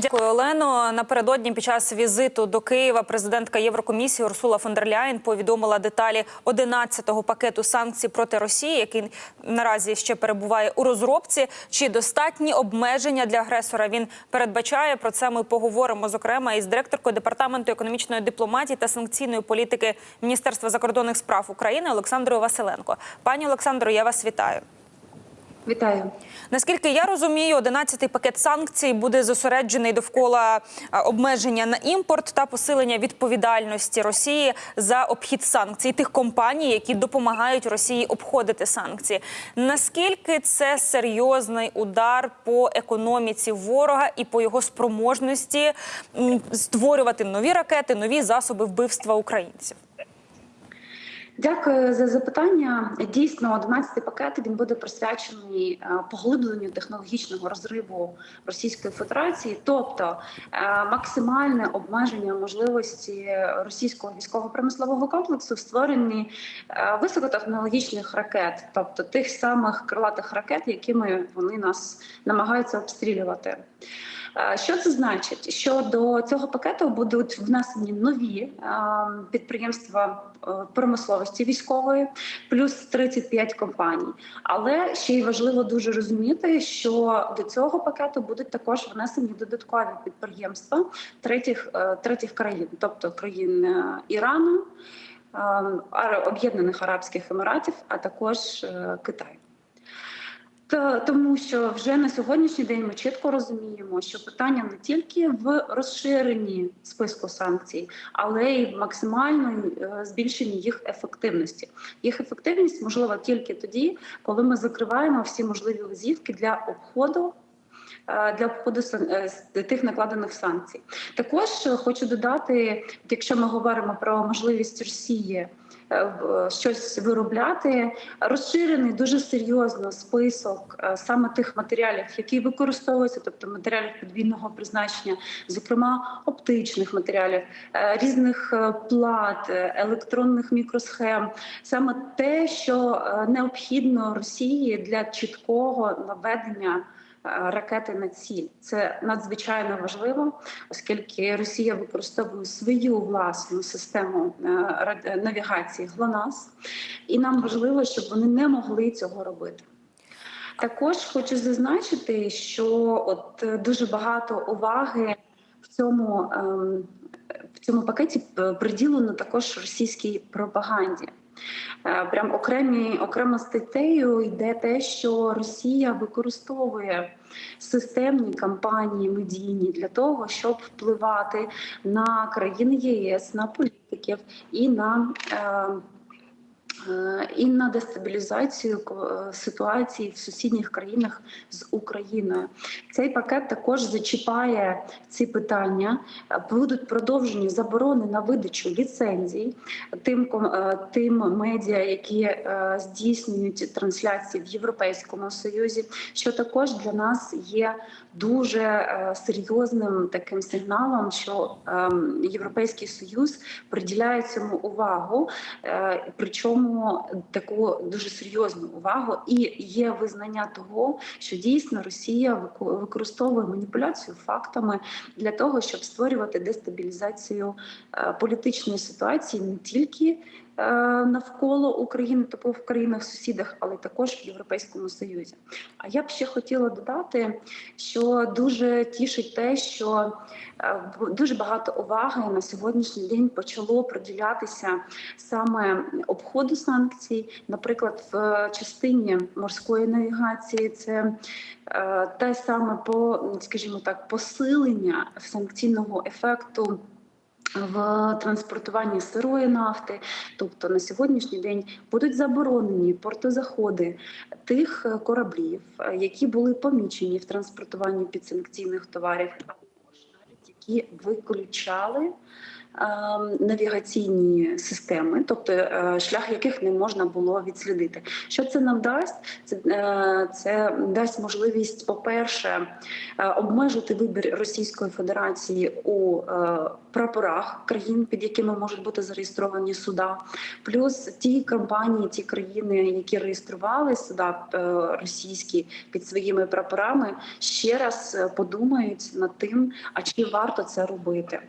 Дякую, Олено. Напередодні під час візиту до Києва президентка Єврокомісії Урсула фон дер повідомила деталі 11-го пакету санкцій проти Росії, який наразі ще перебуває у розробці. Чи достатні обмеження для агресора він передбачає? Про це ми поговоримо зокрема із директоркою департаменту економічної дипломатії та санкційної політики Міністерства закордонних справ України Олександрою Василенко. Пані Олександро, я вас вітаю. Вітаю. Наскільки я розумію, 11-й пакет санкцій буде зосереджений довкола обмеження на імпорт та посилення відповідальності Росії за обхід санкцій тих компаній, які допомагають Росії обходити санкції. Наскільки це серйозний удар по економіці ворога і по його спроможності створювати нові ракети, нові засоби вбивства українців? Дякую за запитання. Дійсно, 11-й пакет він буде присвячений е, поглибленню технологічного розриву Російської Федерації, тобто е, максимальне обмеження можливості російського військово-промислового комплексу в створенні е, високотехнологічних ракет, тобто тих самих крилатих ракет, якими вони нас намагаються обстрілювати. Що це значить? Що до цього пакету будуть внесені нові підприємства е, промисловості військової, плюс 35 компаній. Але ще й важливо дуже розуміти, що до цього пакету будуть також внесені додаткові підприємства третіх, е, третіх країн, тобто країн е, Ірану, Об'єднаних Арабських Еміратів, а також Китаю. Та тому, що вже на сьогоднішній день ми чітко розуміємо, що питання не тільки в розширенні списку санкцій, але й в максимальному е, збільшенні їх ефективності. Їх ефективність можлива тільки тоді, коли ми закриваємо всі можливі лазівки для обходу. е, Для обходу е, тих накладених санкцій, також хочу додати, якщо ми говоримо про можливість Росії щось виробляти, розширений дуже серйозно список е, саме тих матеріалів, які використовуються, тобто матеріалів подвійного призначення, зокрема оптичних матеріалів, е, різних е, плат, е, електронних мікросхем, саме те, що е, необхідно Росії для чіткого наведення. Ракети на ціль це надзвичайно важливо, оскільки Росія використовує свою власну систему е, навігації ГЛОНАСС, і нам важливо, щоб вони не могли цього робити. Також хочу зазначити, що от е, дуже багато уваги в цьому, ем, в цьому пакеті приділено також російській пропаганді. Е, Прям окремі окремо статтею йде те, що Росія використовує системні кампанії медійні для того, щоб впливати на країни ЄС, на політиків і на. Е, і на дестабілізацію е, ситуації в сусідніх країнах з Україною. Цей пакет також зачіпає ці питання. Е, Будуть продовжені заборони на видачу ліцензій тим е, тим медіа, які е, здійснюють трансляції в Європейському Союзі, що також для нас є дуже е, серйозним таким сигналом, що ем, Європейський Союз приділяє цьому увагу, е, причому таку дуже серйозну увагу, і є визнання того, що дійсно Росія використовує маніпуляцію фактами для того, щоб створювати дестабілізацію е, політичної ситуації не тільки навколо України, тобто в країнах-сусідах, але також в Європейському Союзі. А я б ще хотіла додати, що дуже тішить те, що е, дуже багато уваги на сьогоднішній день почало приділятися саме обходу санкцій, наприклад, в частині морської навігації, це е, те саме по, скажімо так, посилення санкційного ефекту. В транспортуванні сирої нафти, тобто на сьогоднішній день будуть заборонені портозаходи тих е, кораблів, е, які були помічені в транспортуванні підсанкційних товарів, які виключали навігаційні системи, тобто е, шлях яких не можна було відслідити. Що це нам дасть? Це, е, це дасть можливість, по-перше, е, обмежити вибір Російської Федерації у прапорах країн, під якими можуть бути зареєстровані суда, плюс ті компанії, ті країни, які реєстрували суда російські під своїми прапорами, ще раз подумають над тим, а чи варто це робити.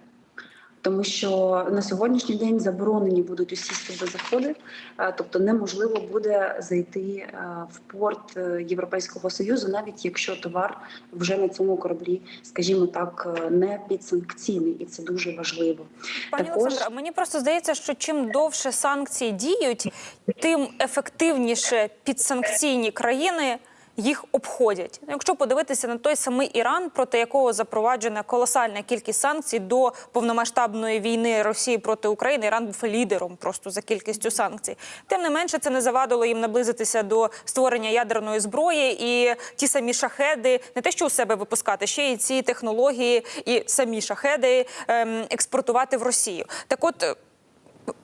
Тому що на сьогоднішній день заборонені будуть усі сюди заходи, е, тобто неможливо буде зайти е, в порт е, Європейського союзу, навіть якщо товар вже на цьому кораблі, скажімо так, не підсанкційний, і це дуже важливо. Пані Також- Олександра, мені просто здається, що чим довше санкції діють, тим ефективніше підсанкційні країни. Їх обходять. Якщо подивитися на той самий Іран, проти якого запроваджена колосальна кількість санкцій до повномасштабної війни Росії проти України, Іран був лідером просто за кількістю санкцій. Тим не менше, це не завадило їм наблизитися до створення ядерної зброї і ті самі шахеди, не те, що у себе випускати, ще й ці технології і самі шахеди ем, експортувати в Росію. Так, от.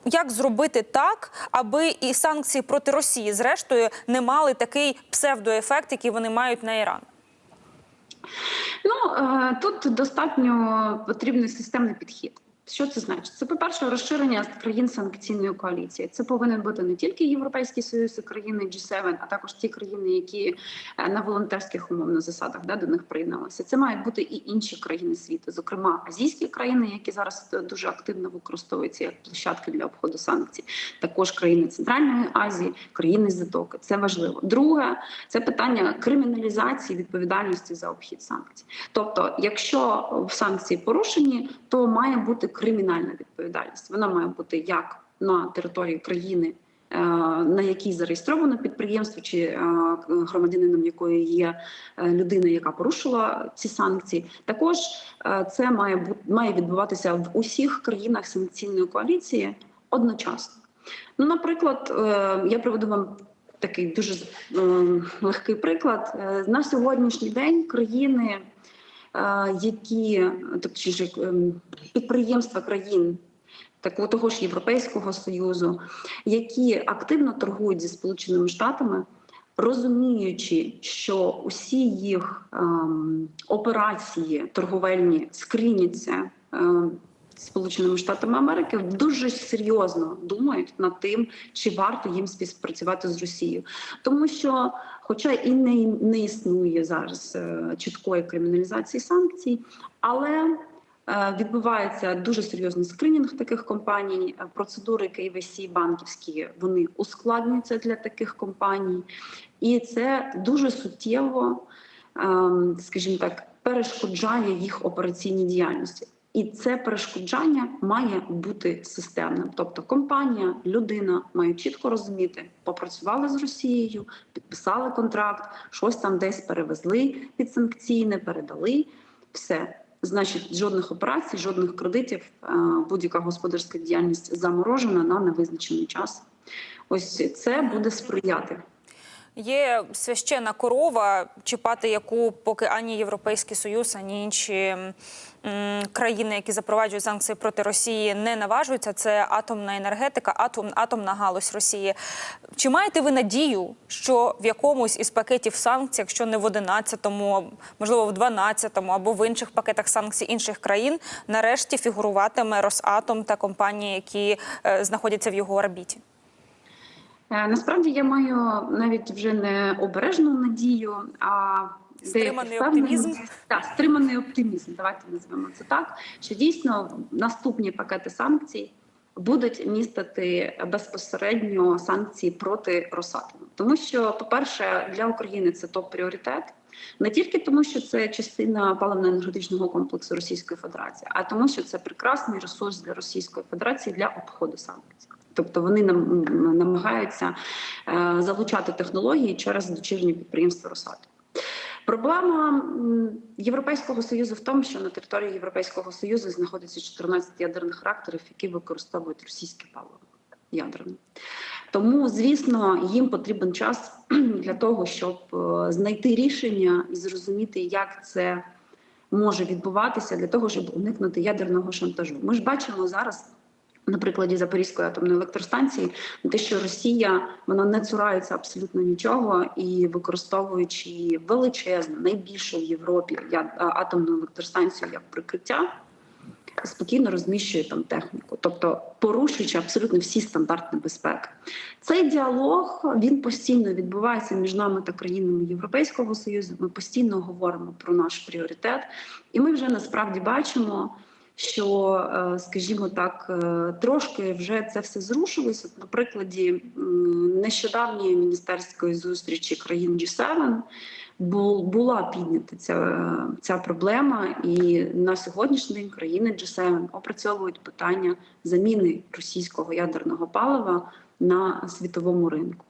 Як зробити так, аби і санкції проти Росії, зрештою, не мали такий псевдоефект, який вони мають на Іран? Ну е, тут достатньо потрібний системний підхід. Що це значить? Це, по-перше, розширення країн санкційної коаліції. Це повинен бути не тільки Європейський Союз і країни G7, а також ті країни, які е, на волонтерських умовних засадах да, до них приєдналися. Це мають бути і інші країни світу, зокрема азійські країни, які зараз е, дуже активно використовуються як площадки для обходу санкцій. Також країни Центральної Азії, країни Затоки. Це важливо. Друге, це питання криміналізації відповідальності за обхід санкцій. Тобто, якщо санкції порушені, то має бути кримінальна відповідальність. Вона має бути як на території країни. е, На якій зареєстровано підприємство, чи е, громадянином якої є е, людина, яка порушила ці санкції, також це має бути має відбуватися в усіх країнах санкційної коаліції одночасно. Ну, наприклад, я приведу вам такий дуже легкий приклад. На сьогоднішній день країни, які тобто ем, підприємства країн. Такого того ж Європейського союзу, які активно торгують зі Сполученими Штатами, розуміючи, що усі їх ем, операції торговельні скриняться ем, Сполученими Штатами Америки, дуже серйозно думають над тим, чи варто їм співпрацювати з Росією, тому що, хоча і не, не існує зараз е, чіткої криміналізації санкцій, але е, Відбувається дуже серйозний скринінг таких компаній. Е, Процедури KYC банківські вони ускладнюються для таких компаній, і це дуже суттєво, ем, скажімо так, перешкоджає їх операційній діяльності. І це перешкоджання має бути системним. Тобто компанія, людина має чітко розуміти, попрацювали з Росією, підписали контракт, щось там десь перевезли під санкційне, передали все. Значить, жодних операцій, жодних кредитів, е, будь-яка господарська діяльність заморожена на невизначений час. Ось це буде сприяти. Є священна корова, чіпати яку поки ані Європейський Союз, ані інші країни, які запроваджують санкції проти Росії, не наважуються. Це атомна енергетика, атом, атомна галузь Росії. Чи маєте ви надію, що в якомусь із пакетів санкцій, якщо не в 11-му, можливо, в 12-му або в інших пакетах санкцій інших країн, нарешті фігуруватиме Росатом та компанії, які е, знаходяться в його орбіті? Е, Насправді я маю навіть вже не обережну надію, а Стриманий оптимізм? Так, стриманий оптимізм. Давайте назвемо це так. Що дійсно наступні пакети санкцій будуть містити безпосередньо санкції проти Росатому, тому що, по-перше, для України це топ пріоритет. Не тільки тому, що це частина паливно-енергетичного комплексу Російської Федерації, а тому, що це прекрасний ресурс для Російської Федерації для обходу санкцій. Тобто вони нам намагаються е, залучати технології через дочірні підприємства Росатом. Проблема Європейського союзу в тому, що на території Європейського союзу знаходиться 14 ядерних реакторів, які використовують російське паливо ядерне. Тому, звісно, їм потрібен час для того, щоб е, знайти рішення і зрозуміти, як це може відбуватися для того, щоб уникнути ядерного шантажу. Ми ж бачимо зараз. На прикладі Запорізької атомної електростанції, те, що Росія вона не цурається абсолютно нічого і використовуючи величезну, найбільшу в Європі атомну електростанцію як прикриття, спокійно розміщує там техніку, тобто порушуючи абсолютно всі стандарти безпеки. Цей діалог він постійно відбувається між нами та країнами Європейського союзу. Ми постійно говоримо про наш пріоритет, і ми вже насправді бачимо. Що, е, скажімо так, е, трошки вже це все зрушилося. На прикладі нещодавньої міністерської зустрічі країн G7 була піднята ця, ця проблема, і на сьогоднішній день країни G7 опрацьовують питання заміни російського ядерного палива на світовому ринку.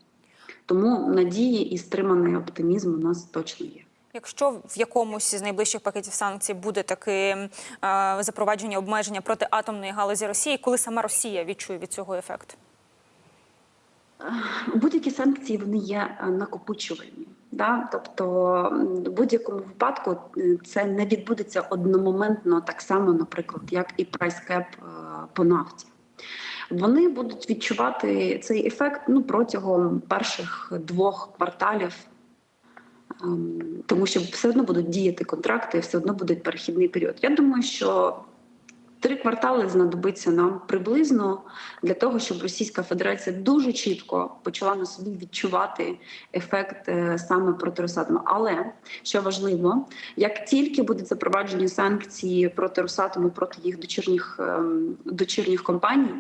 Тому надії і стриманий оптимізм у нас точно є. Якщо в якомусь з найближчих пакетів санкцій буде таке запровадження обмеження проти атомної галузі Росії, коли сама Росія відчує від цього ефект? Будь-які санкції вони є е, накопичувальні. Да? Тобто, в будь-якому випадку е, це не відбудеться одномоментно, так само, наприклад, як і прайскеп по нафті. Вони будуть відчувати цей ефект ну, протягом перших двох кварталів, тому що все одно будуть діяти контракти, все одно буде перехідний період. Я думаю, що Три квартали знадобиться нам приблизно для того, щоб Російська Федерація дуже чітко почала на собі відчувати ефект е, саме проти Росатому. Але що важливо, як тільки будуть запроваджені санкції проти Росатому, проти їх дочірніх ем, дочірніх компаній,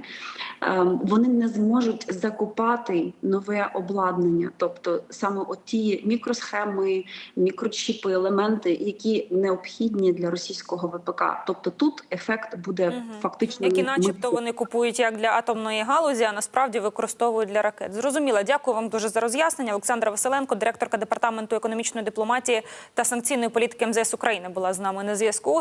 ем, вони не зможуть закупати нове обладнання, тобто саме оті мікросхеми, мікрочіпи, елементи, які необхідні для російського ВПК. Тобто тут ефект буде угу. фактично Які, начебто, вони купують як для атомної галузі, а насправді використовують для ракет. Зрозуміло. Дякую вам дуже за роз'яснення. Олександра Василенко, директорка департаменту економічної дипломатії та санкційної політики МЗС України, була з нами на зв'язку.